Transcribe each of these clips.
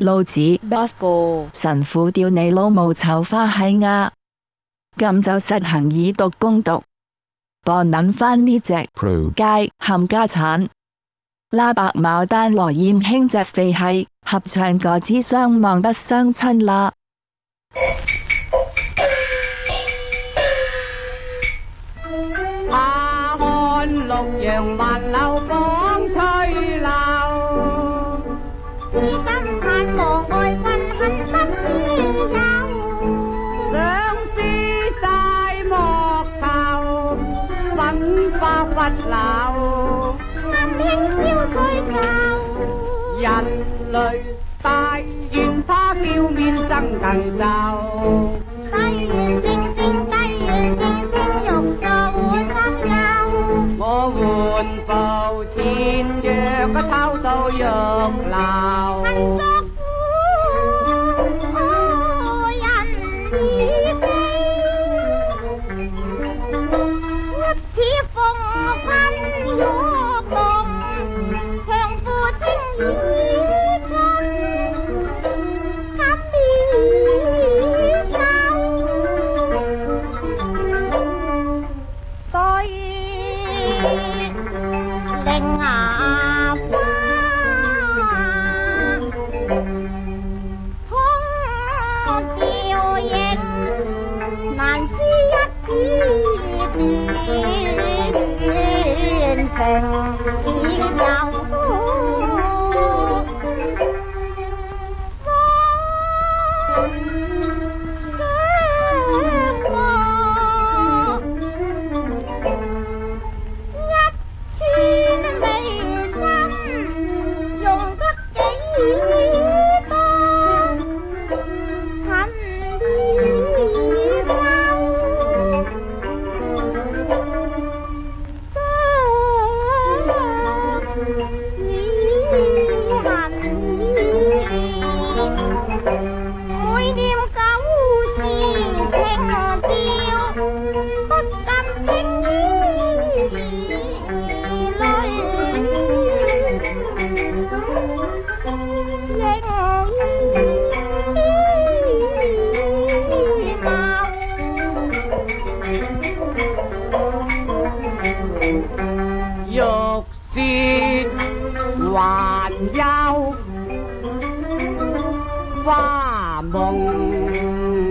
老子 Bosco 神父吊你老母臭花喺呀！咁就实行以毒攻毒，博捻返呢隻 p 街冚家产。拉白牡丹罗艳卿隻肥系合唱个之相望不相亲啦。阿汉六阳万柳风。两翅在莫愁，万花发老，人类大愿他笑面生腾就。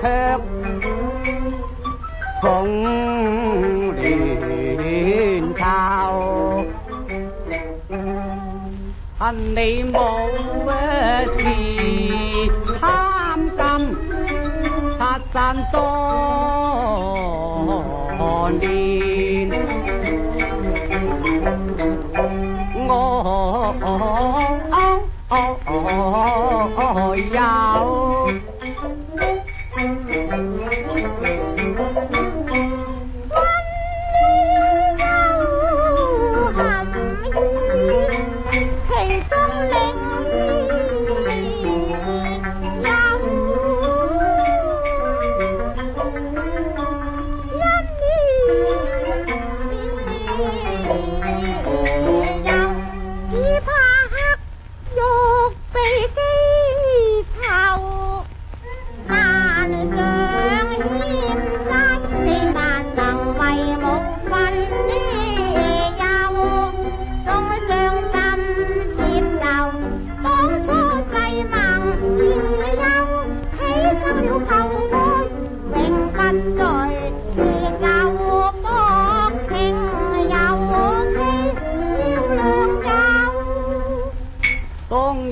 却恐乱靠。恨你无事贪金，拆散多年。我。Thank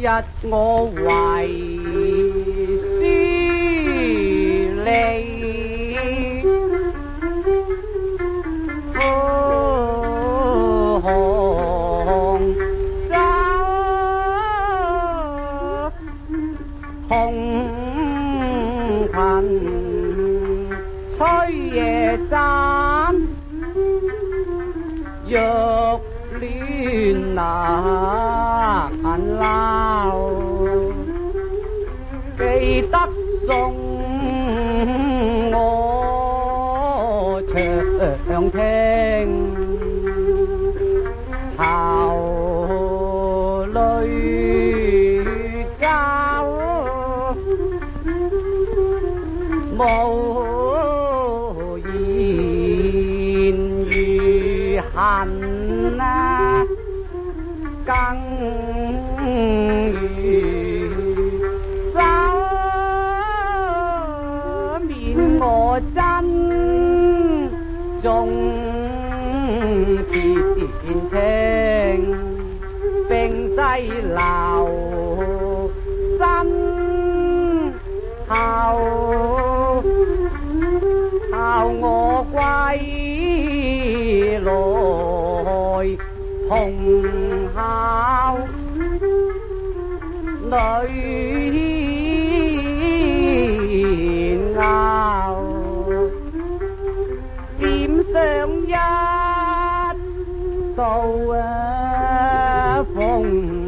日我為思你，苦紅酒紅裙吹夜盞，若戀難。啦。đắc dụng nô thượng thiên hào lời cao mâu nhìn gì hành căng 真中前清并济留心孝孝我归来同孝女 home.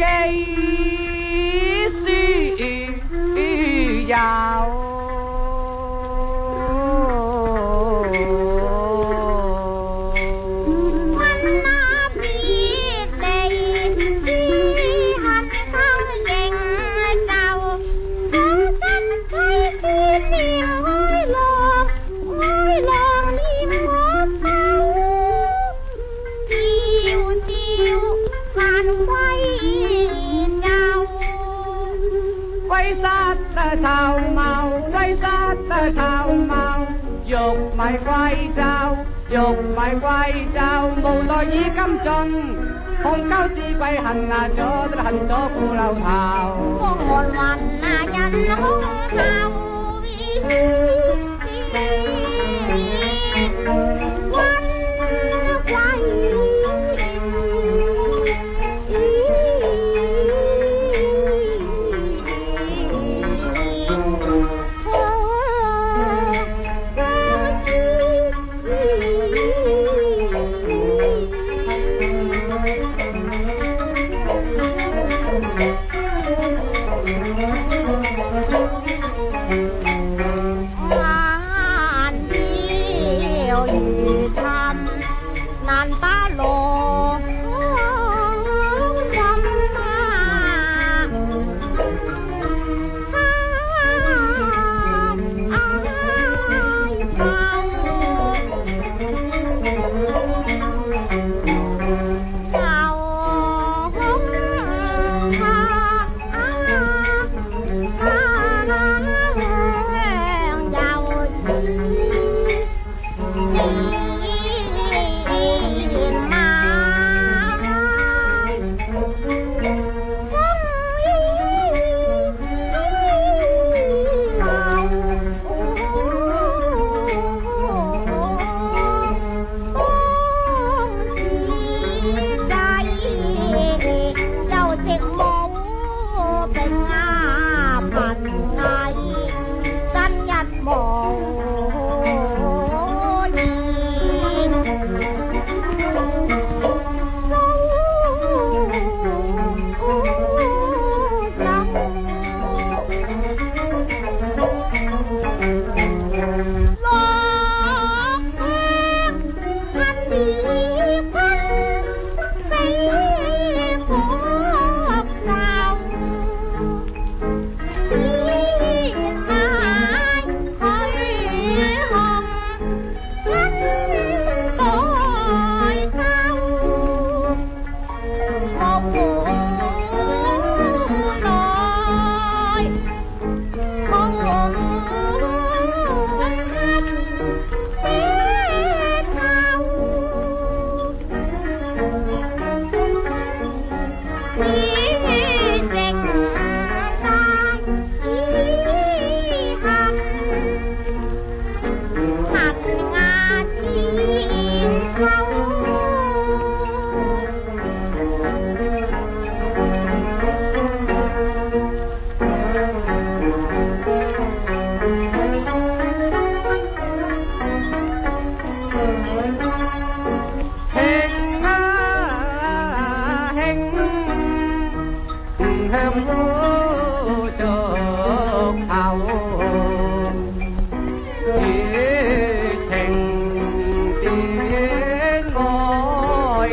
kẹ́ ìsì quay sát thao màu quay sát thao màu dục mày quay trao dục mày quay trao mù tôi như cắm chân không cao chi quay hành à cho tôi hành cho cô lao thao con hoàn là nhân không sao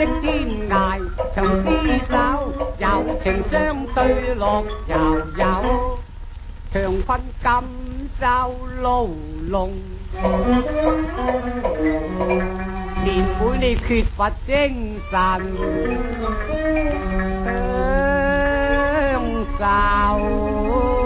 的天涯长厮守，有情相对乐悠悠。长困今州牢笼，年妹你缺乏精神，享受。